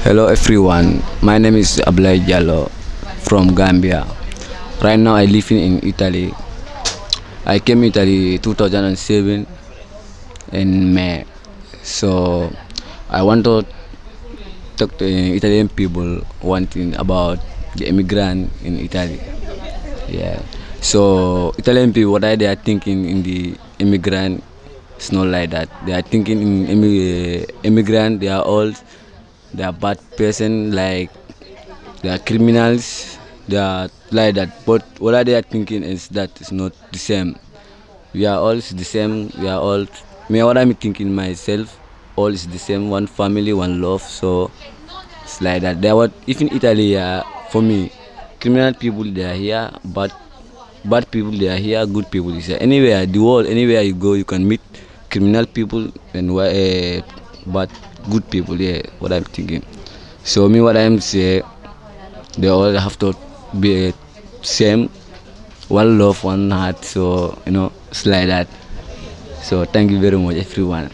Hello everyone, my name is Ablay Jallo from Gambia. Right now I live in Italy. I came Italy 2007 in May. So I want to talk to uh, Italian people one thing about the immigrant in Italy. Yeah. So Italian people, what are they thinking in the immigrant? It's not like that. They are thinking in uh, immigrant. They are all they are bad person like they are criminals. They are like that. But what are they thinking is that it's not the same. We are all the same. We are all me what i'm thinking myself all is the same. One family one love. So it's like that. There what even italy uh, for me criminal people they are here. But bad people they are here. Good people is here. Anywhere the world anywhere you go you can meet criminal people. And uh, bad good people yeah what i'm thinking. So me what i'm saying they all have to be same one love one heart so you know it's like that. So thank you very much everyone